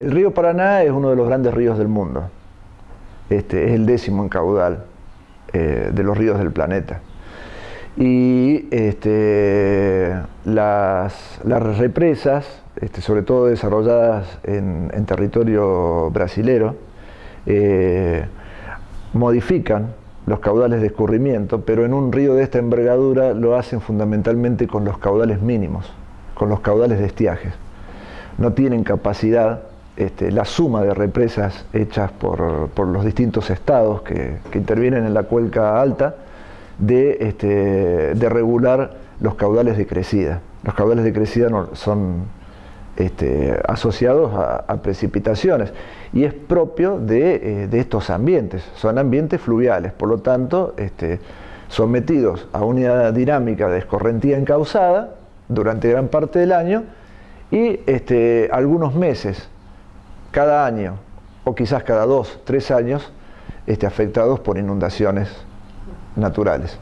El río Paraná es uno de los grandes ríos del mundo. Este, es el décimo en caudal eh, de los ríos del planeta. Y este, las, represas, este, sobre todo desarrolladas en, territorio brasilero, eh, modifican los caudales de escurrimiento, pero en un río de esta envergadura lo hacen fundamentalmente con los caudales mínimos, con los caudales de estiajes. No tienen capacidad este, la suma de represas hechas por, los distintos estados que, intervienen en la cuenca alta de, este, de, regular los caudales de crecida. Los caudales de crecida son este, asociados a, precipitaciones y es propio de, eh, de, estos ambientes, son ambientes fluviales, por lo tanto sometidos a una dinámica de escorrentía encausada durante gran parte del año y algunos meses cada año, o quizás cada dos, tres años, este, afectados por inundaciones naturales.